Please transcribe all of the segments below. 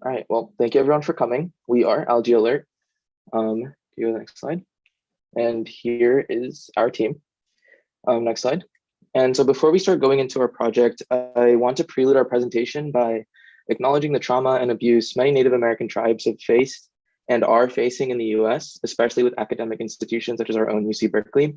All right, well, thank you everyone for coming. We are Algae Alert. Um, go to the next slide. And here is our team. Um, next slide. And so before we start going into our project, I want to prelude our presentation by acknowledging the trauma and abuse many Native American tribes have faced and are facing in the US, especially with academic institutions such as our own UC Berkeley.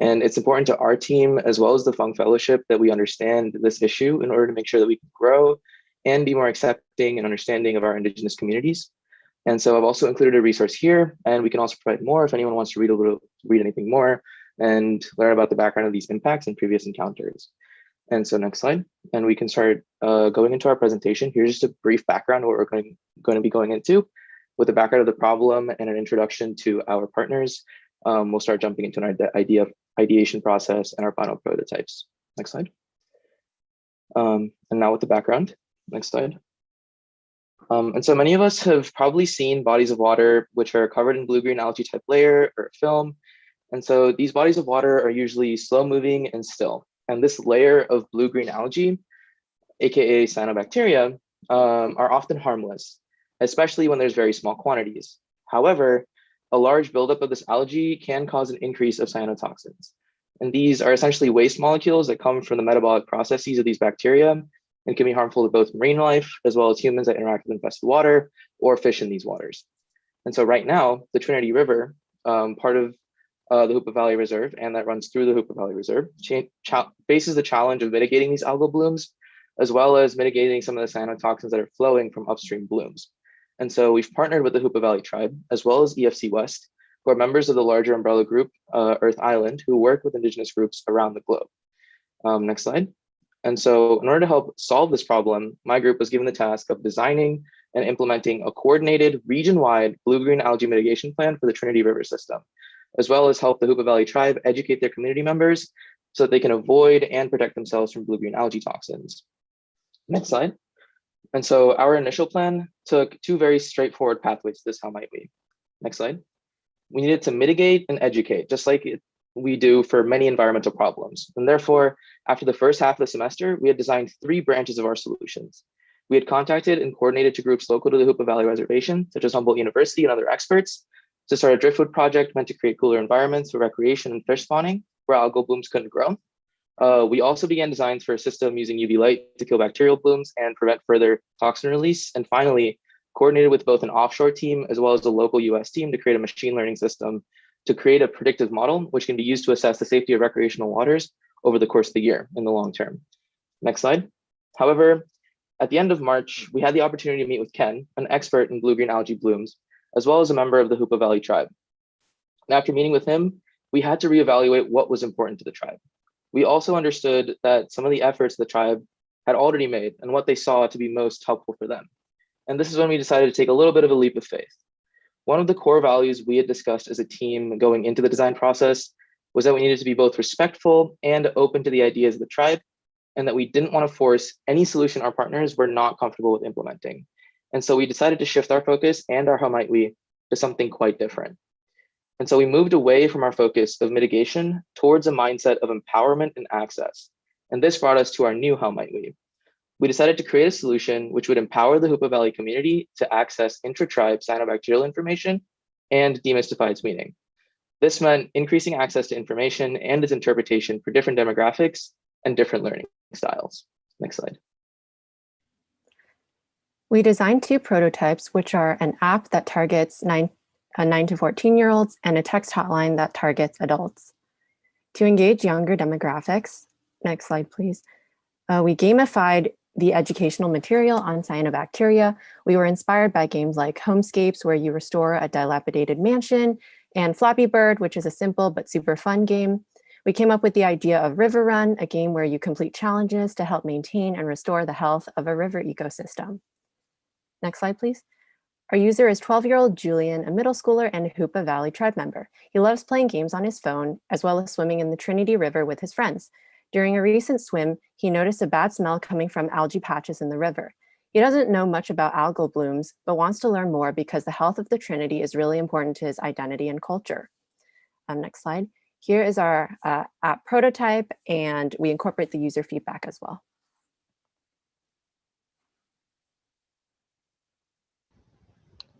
And it's important to our team, as well as the Fung Fellowship, that we understand this issue in order to make sure that we can grow and be more accepting and understanding of our Indigenous communities. And so I've also included a resource here, and we can also provide more if anyone wants to read a little, read anything more and learn about the background of these impacts and previous encounters. And so next slide, and we can start uh, going into our presentation. Here's just a brief background of what we're going, going to be going into with the background of the problem and an introduction to our partners. Um, we'll start jumping into an idea ideation process and our final prototypes. Next slide. Um, and now with the background, next slide. Um, and so many of us have probably seen bodies of water which are covered in blue-green algae type layer or film. And so these bodies of water are usually slow moving and still. And this layer of blue-green algae, AKA cyanobacteria, um, are often harmless, especially when there's very small quantities. However, a large buildup of this algae can cause an increase of cyanotoxins. And these are essentially waste molecules that come from the metabolic processes of these bacteria and can be harmful to both marine life as well as humans that interact with infested water or fish in these waters. And so right now, the Trinity River, um, part of uh, the Hoopa Valley Reserve and that runs through the Hoopa Valley Reserve, faces the challenge of mitigating these algal blooms, as well as mitigating some of the cyanotoxins that are flowing from upstream blooms. And so we've partnered with the Hoopa Valley Tribe, as well as EFC West, who are members of the larger umbrella group, uh, Earth Island, who work with indigenous groups around the globe. Um, next slide. And so in order to help solve this problem, my group was given the task of designing and implementing a coordinated region-wide blue-green algae mitigation plan for the Trinity River system, as well as help the Hoopa Valley tribe educate their community members so that they can avoid and protect themselves from blue-green algae toxins. Next slide. And so our initial plan took two very straightforward pathways to this, how might we? Next slide. We needed to mitigate and educate, just like it, we do for many environmental problems. And therefore, after the first half of the semester, we had designed three branches of our solutions. We had contacted and coordinated to groups local to the Hoopa Valley Reservation, such as Humboldt University and other experts, to start a driftwood project meant to create cooler environments for recreation and fish spawning where algal blooms couldn't grow. Uh, we also began designs for a system using UV light to kill bacterial blooms and prevent further toxin release. And finally, coordinated with both an offshore team as well as a local US team to create a machine learning system to create a predictive model, which can be used to assess the safety of recreational waters over the course of the year in the long term. Next slide. However, at the end of March, we had the opportunity to meet with Ken, an expert in blue-green algae blooms, as well as a member of the Hoopa Valley tribe. And after meeting with him, we had to reevaluate what was important to the tribe. We also understood that some of the efforts the tribe had already made and what they saw to be most helpful for them. And this is when we decided to take a little bit of a leap of faith. One of the core values we had discussed as a team going into the design process was that we needed to be both respectful and open to the ideas of the tribe, and that we didn't want to force any solution our partners were not comfortable with implementing. And so we decided to shift our focus and our how might we to something quite different. And so we moved away from our focus of mitigation towards a mindset of empowerment and access. And this brought us to our new how might we, we decided to create a solution which would empower the Hoopa Valley community to access intra-tribe cyanobacterial information and demystify its meaning. This meant increasing access to information and its interpretation for different demographics and different learning styles. Next slide. We designed two prototypes, which are an app that targets 9, uh, 9 to 14 year olds and a text hotline that targets adults. To engage younger demographics, next slide please, uh, we gamified the educational material on cyanobacteria. We were inspired by games like Homescapes, where you restore a dilapidated mansion, and Flappy Bird, which is a simple but super fun game. We came up with the idea of River Run, a game where you complete challenges to help maintain and restore the health of a river ecosystem. Next slide, please. Our user is 12-year-old Julian, a middle schooler and a Hoopa Valley tribe member. He loves playing games on his phone, as well as swimming in the Trinity River with his friends. During a recent swim, he noticed a bad smell coming from algae patches in the river. He doesn't know much about algal blooms, but wants to learn more because the health of the Trinity is really important to his identity and culture. Um, next slide. Here is our uh, app prototype, and we incorporate the user feedback as well.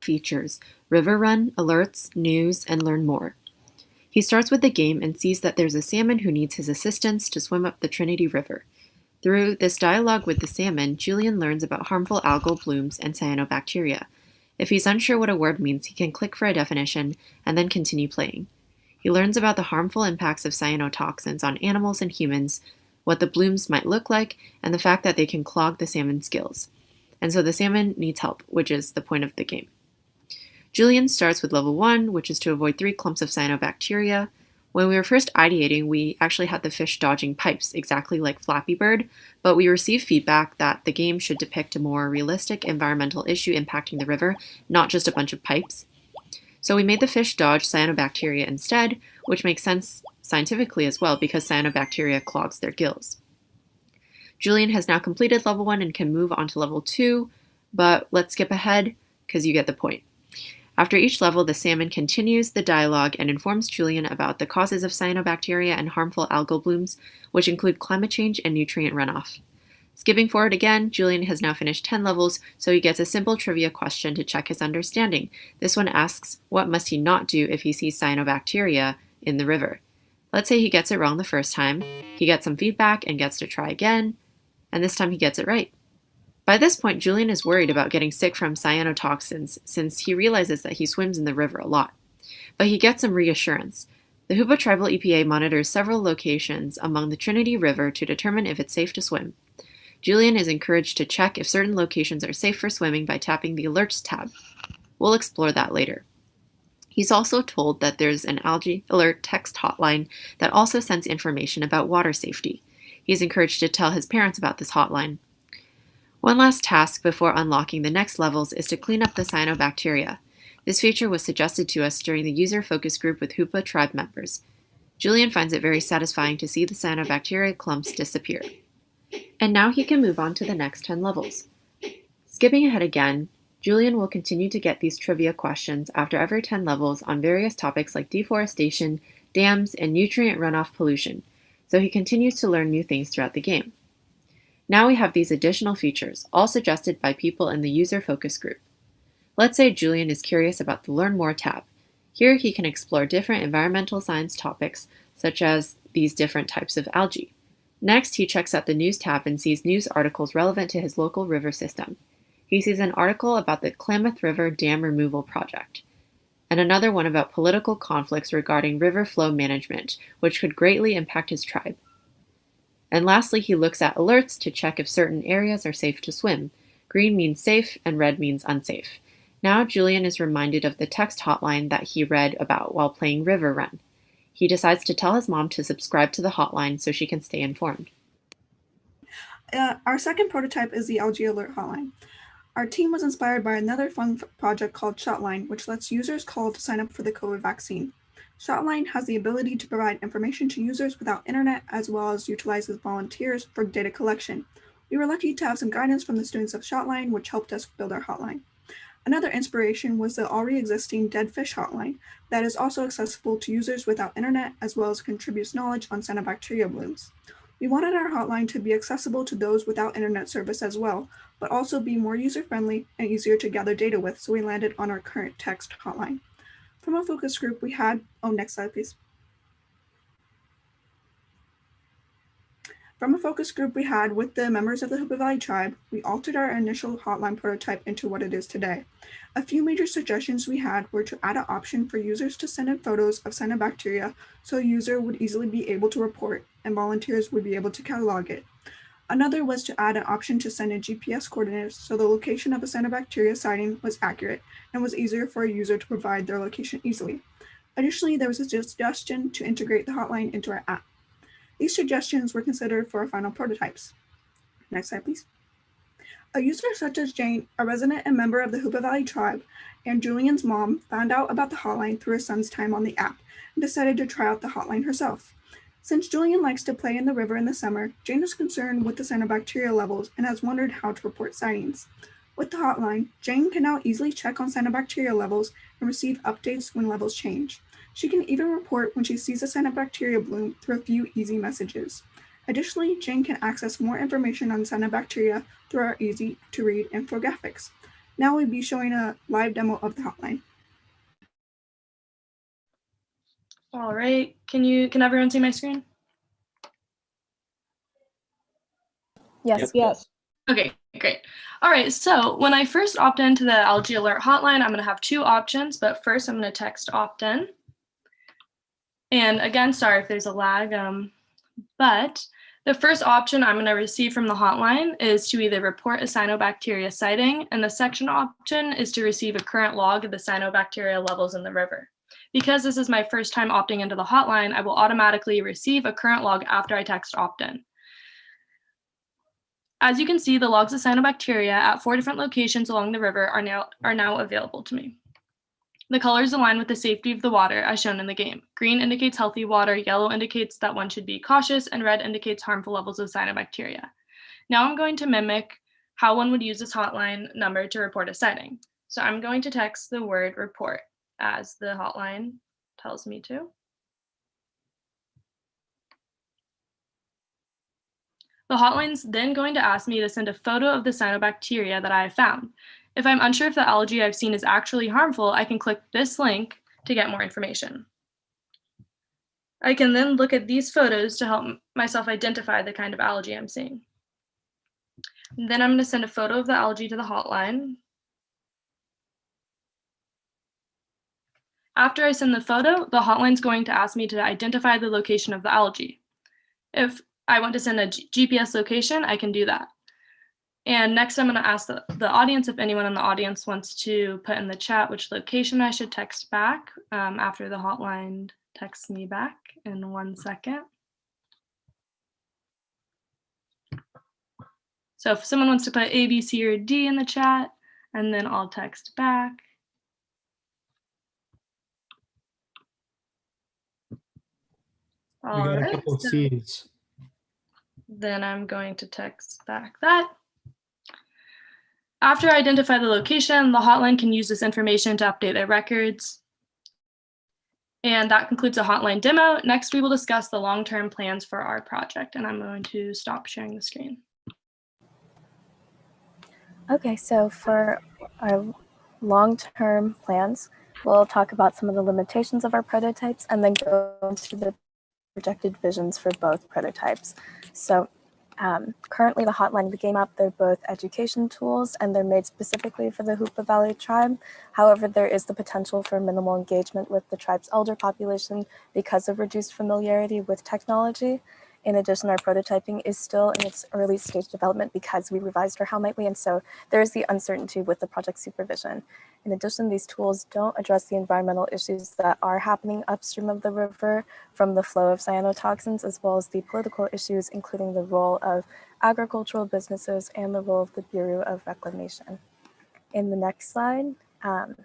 features River Run, Alerts, News, and Learn More. He starts with the game and sees that there's a salmon who needs his assistance to swim up the Trinity River. Through this dialogue with the salmon, Julian learns about harmful algal blooms and cyanobacteria. If he's unsure what a word means, he can click for a definition and then continue playing. He learns about the harmful impacts of cyanotoxins on animals and humans, what the blooms might look like, and the fact that they can clog the salmon's gills. And so the salmon needs help, which is the point of the game. Julian starts with level 1, which is to avoid three clumps of cyanobacteria. When we were first ideating, we actually had the fish dodging pipes, exactly like Flappy Bird, but we received feedback that the game should depict a more realistic environmental issue impacting the river, not just a bunch of pipes. So we made the fish dodge cyanobacteria instead, which makes sense scientifically as well because cyanobacteria clogs their gills. Julian has now completed level 1 and can move on to level 2, but let's skip ahead because you get the point. After each level, the salmon continues the dialogue and informs Julian about the causes of cyanobacteria and harmful algal blooms, which include climate change and nutrient runoff. Skipping forward again, Julian has now finished 10 levels, so he gets a simple trivia question to check his understanding. This one asks, what must he not do if he sees cyanobacteria in the river? Let's say he gets it wrong the first time, he gets some feedback and gets to try again, and this time he gets it right. By this point, Julian is worried about getting sick from cyanotoxins since he realizes that he swims in the river a lot. But he gets some reassurance. The Hoopa Tribal EPA monitors several locations among the Trinity River to determine if it's safe to swim. Julian is encouraged to check if certain locations are safe for swimming by tapping the Alerts tab. We'll explore that later. He's also told that there's an algae alert text hotline that also sends information about water safety. He's encouraged to tell his parents about this hotline. One last task before unlocking the next levels is to clean up the cyanobacteria. This feature was suggested to us during the user focus group with Hoopa tribe members. Julian finds it very satisfying to see the cyanobacteria clumps disappear. And now he can move on to the next 10 levels. Skipping ahead again, Julian will continue to get these trivia questions after every 10 levels on various topics like deforestation, dams, and nutrient runoff pollution, so he continues to learn new things throughout the game. Now we have these additional features, all suggested by people in the user focus group. Let's say Julian is curious about the Learn More tab. Here he can explore different environmental science topics, such as these different types of algae. Next, he checks out the News tab and sees news articles relevant to his local river system. He sees an article about the Klamath River Dam Removal Project, and another one about political conflicts regarding river flow management, which could greatly impact his tribe. And lastly, he looks at alerts to check if certain areas are safe to swim. Green means safe and red means unsafe. Now Julian is reminded of the text hotline that he read about while playing River Run. He decides to tell his mom to subscribe to the hotline so she can stay informed. Uh, our second prototype is the Algae Alert Hotline. Our team was inspired by another fun project called Shotline, which lets users call to sign up for the COVID vaccine. Shotline has the ability to provide information to users without internet, as well as utilizes volunteers for data collection. We were lucky to have some guidance from the students of Shotline, which helped us build our hotline. Another inspiration was the already existing Dead Fish Hotline that is also accessible to users without internet, as well as contributes knowledge on cyanobacteria blooms. We wanted our hotline to be accessible to those without internet service as well, but also be more user-friendly and easier to gather data with, so we landed on our current text hotline. From a focus group, we had, oh, next slide, please. From a focus group we had with the members of the Hoopa Valley tribe, we altered our initial hotline prototype into what it is today. A few major suggestions we had were to add an option for users to send in photos of cyanobacteria so a user would easily be able to report and volunteers would be able to catalog it. Another was to add an option to send in GPS coordinates so the location of a cyanobacteria sighting was accurate and was easier for a user to provide their location easily. Additionally, there was a suggestion to integrate the hotline into our app. These suggestions were considered for our final prototypes. Next slide, please. A user such as Jane, a resident and member of the Hoopa Valley tribe, and Julian's mom found out about the hotline through her son's time on the app and decided to try out the hotline herself. Since Julian likes to play in the river in the summer, Jane is concerned with the cyanobacteria levels and has wondered how to report sightings. With the hotline, Jane can now easily check on cyanobacteria levels and receive updates when levels change. She can even report when she sees a cyanobacteria bloom through a few easy messages. Additionally, Jane can access more information on cyanobacteria through our easy to read infographics. Now we'll be showing a live demo of the hotline. All right, can you, can everyone see my screen? Yes. Yes. Okay, great. All right, so when I first opt into the Algae Alert hotline, I'm gonna have two options, but first I'm gonna text opt in. And again, sorry if there's a lag, um, but the first option I'm gonna receive from the hotline is to either report a cyanobacteria sighting, and the second option is to receive a current log of the cyanobacteria levels in the river. Because this is my first time opting into the hotline, I will automatically receive a current log after I text opt in. As you can see, the logs of cyanobacteria at four different locations along the river are now, are now available to me. The colors align with the safety of the water as shown in the game. Green indicates healthy water, yellow indicates that one should be cautious, and red indicates harmful levels of cyanobacteria. Now I'm going to mimic how one would use this hotline number to report a sighting. So I'm going to text the word report as the hotline tells me to. The hotline's then going to ask me to send a photo of the cyanobacteria that I have found. If I'm unsure if the algae I've seen is actually harmful, I can click this link to get more information. I can then look at these photos to help myself identify the kind of algae I'm seeing. Then I'm going to send a photo of the algae to the hotline. After I send the photo, the hotline's going to ask me to identify the location of the algae. If I want to send a GPS location, I can do that. And next, I'm going to ask the, the audience if anyone in the audience wants to put in the chat which location I should text back um, after the hotline texts me back in one second. So if someone wants to put A, B, C, or D in the chat, and then I'll text back. We All got a couple of so- C's. then I'm going to text back that. After I identify the location, the hotline can use this information to update their records. And that concludes the hotline demo. Next, we will discuss the long-term plans for our project, and I'm going to stop sharing the screen. Okay, so for our long-term plans, we'll talk about some of the limitations of our prototypes and then go into the projected visions for both prototypes. So um, currently the Hotline the Game app, they're both education tools and they're made specifically for the Hoopa Valley tribe. However, there is the potential for minimal engagement with the tribe's elder population because of reduced familiarity with technology. In addition, our prototyping is still in its early stage development because we revised our How Might We, and so there is the uncertainty with the project supervision. In addition, these tools don't address the environmental issues that are happening upstream of the river from the flow of cyanotoxins, as well as the political issues, including the role of agricultural businesses and the role of the Bureau of Reclamation. In the next slide, um,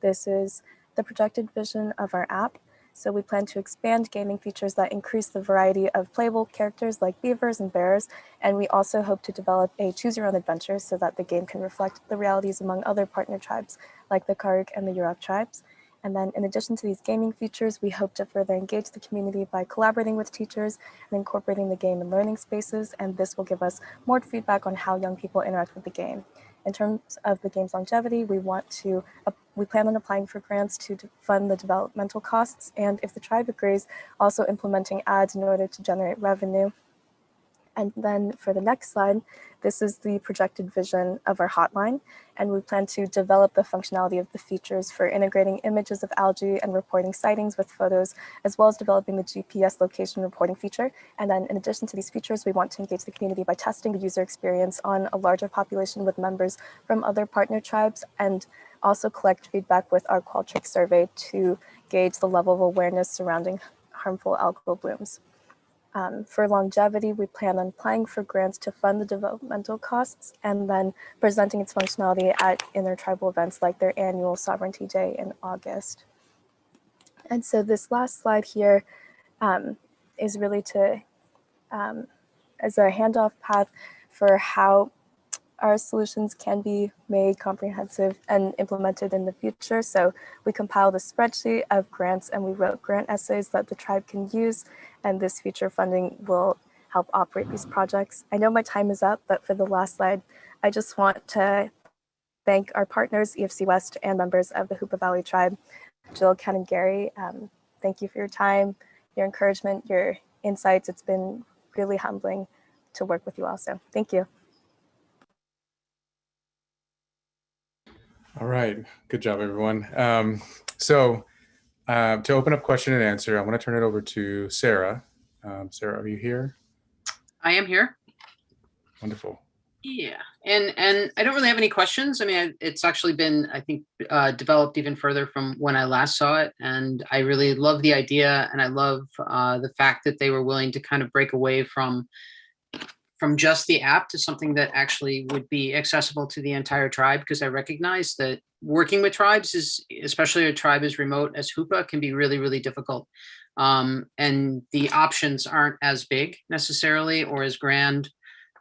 this is the projected vision of our app. So we plan to expand gaming features that increase the variety of playable characters like beavers and bears. And we also hope to develop a choose your own adventure so that the game can reflect the realities among other partner tribes like the Karuk and the Yurok tribes. And then in addition to these gaming features, we hope to further engage the community by collaborating with teachers and incorporating the game in learning spaces. And this will give us more feedback on how young people interact with the game. In terms of the game's longevity, we want to, we plan on applying for grants to fund the developmental costs. And if the tribe agrees, also implementing ads in order to generate revenue. And then for the next slide, this is the projected vision of our hotline. And we plan to develop the functionality of the features for integrating images of algae and reporting sightings with photos, as well as developing the GPS location reporting feature. And then in addition to these features, we want to engage the community by testing the user experience on a larger population with members from other partner tribes and also collect feedback with our Qualtrics survey to gauge the level of awareness surrounding harmful algal blooms. Um, for longevity, we plan on applying for grants to fund the developmental costs and then presenting its functionality at intertribal events like their annual Sovereignty Day in August. And so this last slide here um, is really to, um, as a handoff path for how our solutions can be made comprehensive and implemented in the future. So we compiled a spreadsheet of grants and we wrote grant essays that the tribe can use and this future funding will help operate these projects. I know my time is up, but for the last slide, I just want to thank our partners, EFC West and members of the Hoopa Valley Tribe. Jill, Ken, and Gary, um, thank you for your time, your encouragement, your insights. It's been really humbling to work with you also. Thank you. All right, good job, everyone. Um, so uh, to open up question and answer, I want to turn it over to Sarah. Um, Sarah, are you here? I am here. Wonderful. Yeah, and and I don't really have any questions. I mean, I- it's actually been, I think, uh, developed even further from when I last saw it, and I really love the idea, and I love uh, the fact that they were willing to kind of break away from from just the app to something that actually would be accessible to the entire tribe, because I recognize that working with tribes is, especially a tribe as remote as Hoopa, can be really, really difficult. Um, and the options aren't as big necessarily or as grand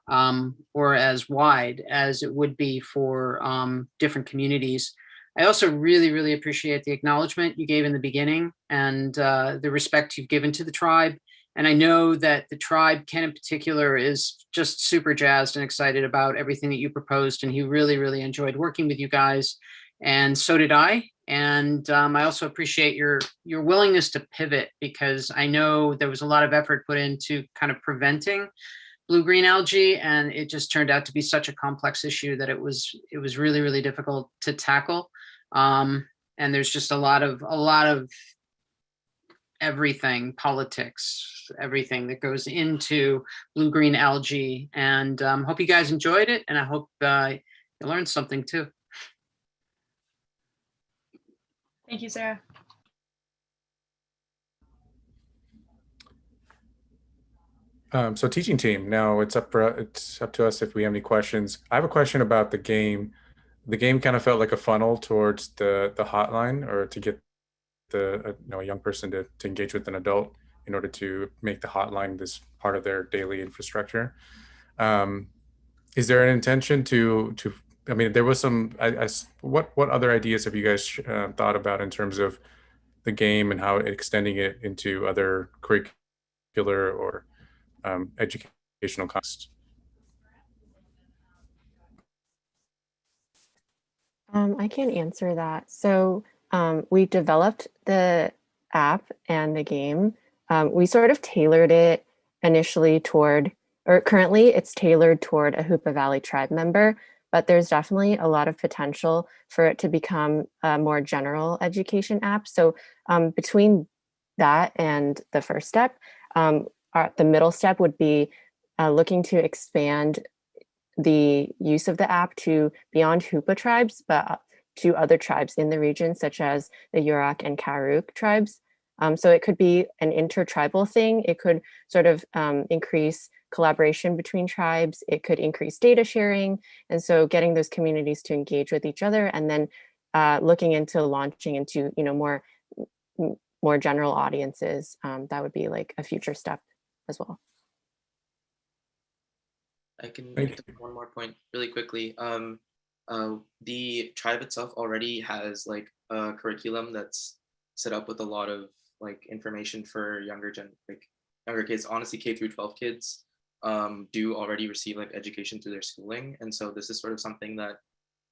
um, or as wide as it would be for um, different communities. I also really, really appreciate the acknowledgement you gave in the beginning and uh, the respect you've given to the tribe. And I know that the tribe, Ken in particular, is just super jazzed and excited about everything that you proposed. And he really, really enjoyed working with you guys. And so did I. And um, I also appreciate your your willingness to pivot because I know there was a lot of effort put into kind of preventing blue-green algae and it just turned out to be such a complex issue that it was it was really really difficult to tackle um, and there's just a lot of a lot of everything politics everything that goes into blue-green algae and um, hope you guys enjoyed it and I hope uh, you learned something too. Thank you, Sarah. Um, so teaching team, now it's up for, it's up to us if we have any questions. I have a question about the game. The game kind of felt like a funnel towards the the hotline or to get the uh, you know a young person to, to engage with an adult in order to make the hotline this part of their daily infrastructure. Um, is there an intention to to I mean there was some I, I what what other ideas have you guys uh, thought about in terms of the game and how extending it into other curricular or um, educational costs. Um, I can answer that. So um, we developed the app and the game. Um, we sort of tailored it initially toward, or currently it's tailored toward a Hoopa Valley tribe member, but there's definitely a lot of potential for it to become a more general education app. So um, between that and the first step, um, our, the middle step would be uh, looking to expand the use of the app to beyond Hoopa tribes, but uh, to other tribes in the region, such as the Yurok and Karuk tribes. Um, so it could be an intertribal thing. It could sort of um, increase collaboration between tribes. It could increase data sharing. And so getting those communities to engage with each other and then uh, looking into launching into, you know, more, more general audiences. Um, that would be like a future step as well. I can make one more point really quickly. Um, uh, the tribe itself already has like a curriculum that's set up with a lot of like information for younger gen, like younger kids. Honestly, K through 12 kids um, do already receive like education through their schooling, and so this is sort of something that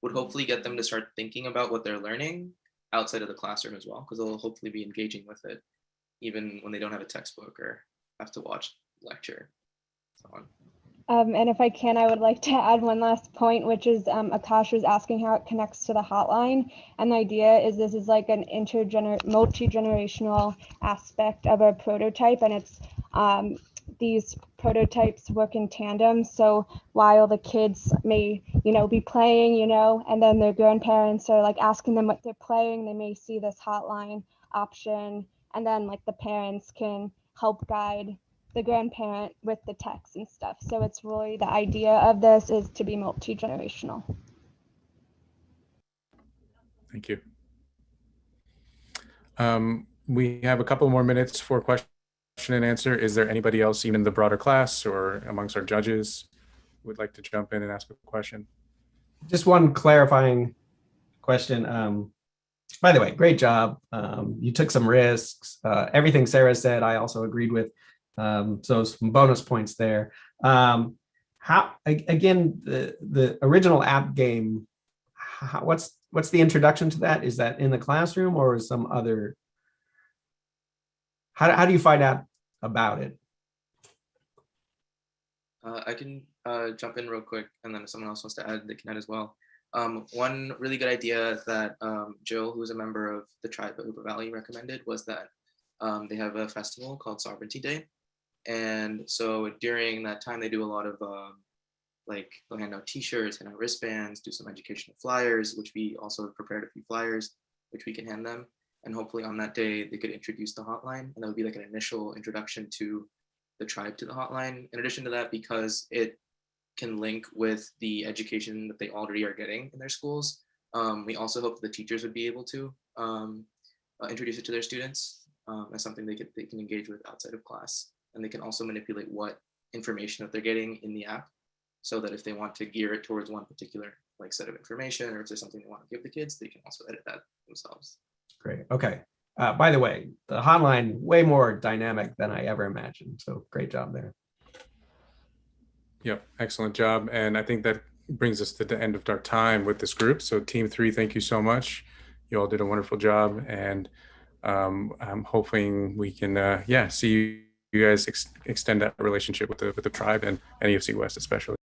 would hopefully get them to start thinking about what they're learning outside of the classroom as well, because they'll hopefully be engaging with it, even when they don't have a textbook or have to watch lecture, so on. Um, and if I can, I would like to add one last point, which is um, Akash was asking how it connects to the hotline. And the idea is this is like an intergener multi-generational aspect of a prototype, and it's um, these prototypes work in tandem. So while the kids may, you know, be playing, you know, and then their grandparents are like asking them what they're playing, they may see this hotline option, and then like the parents can help guide the grandparent with the text and stuff. So it's really the idea of this is to be multi-generational. Thank you. Um, we have a couple more minutes for question and answer. Is there anybody else, even in the broader class or amongst our judges, who would like to jump in and ask a question? Just one clarifying question. Um, by the way, great job. Um, you took some risks. Uh, everything Sarah said, I also agreed with. Um, so some bonus points there. Um, how again, the the original app game. how, what's what's the introduction to that? Is that in the classroom or is some other? How, how do you find out about it? Uh, I can uh, jump in real quick, and then if someone else wants to add, they can add as well. Um, one really good idea that um, Jill, who is a member of the tribe at Hoopa Valley, recommended was that um, they have a festival called Sovereignty Day. And so during that time, they do a lot of um, like they'll hand out t-shirts, hand out wristbands, do some educational flyers, which we also prepared a few flyers, which we can hand them. And hopefully on that day, they could introduce the hotline and that would be like an initial introduction to the tribe to the hotline. In addition to that, because it can link with the education that they already are getting in their schools, um, we also hope the teachers would be able to um, uh, introduce it to their students um, as something they, could, they can engage with outside of class. And they can also manipulate what information that they're getting in the app so that if they want to gear it towards one particular like set of information or if there's something they want to give the kids, they can also edit that themselves. Great. Okay. Uh, by the way, the hotline way more dynamic than I ever imagined. So great job there. Yep, excellent job. And I think that brings us to the end of our time with this group. So team three, thank you so much. You all did a wonderful job. And um, I'm hoping we can, uh, yeah, see you guys ex extend that relationship with the, with the tribe and NEFC West especially.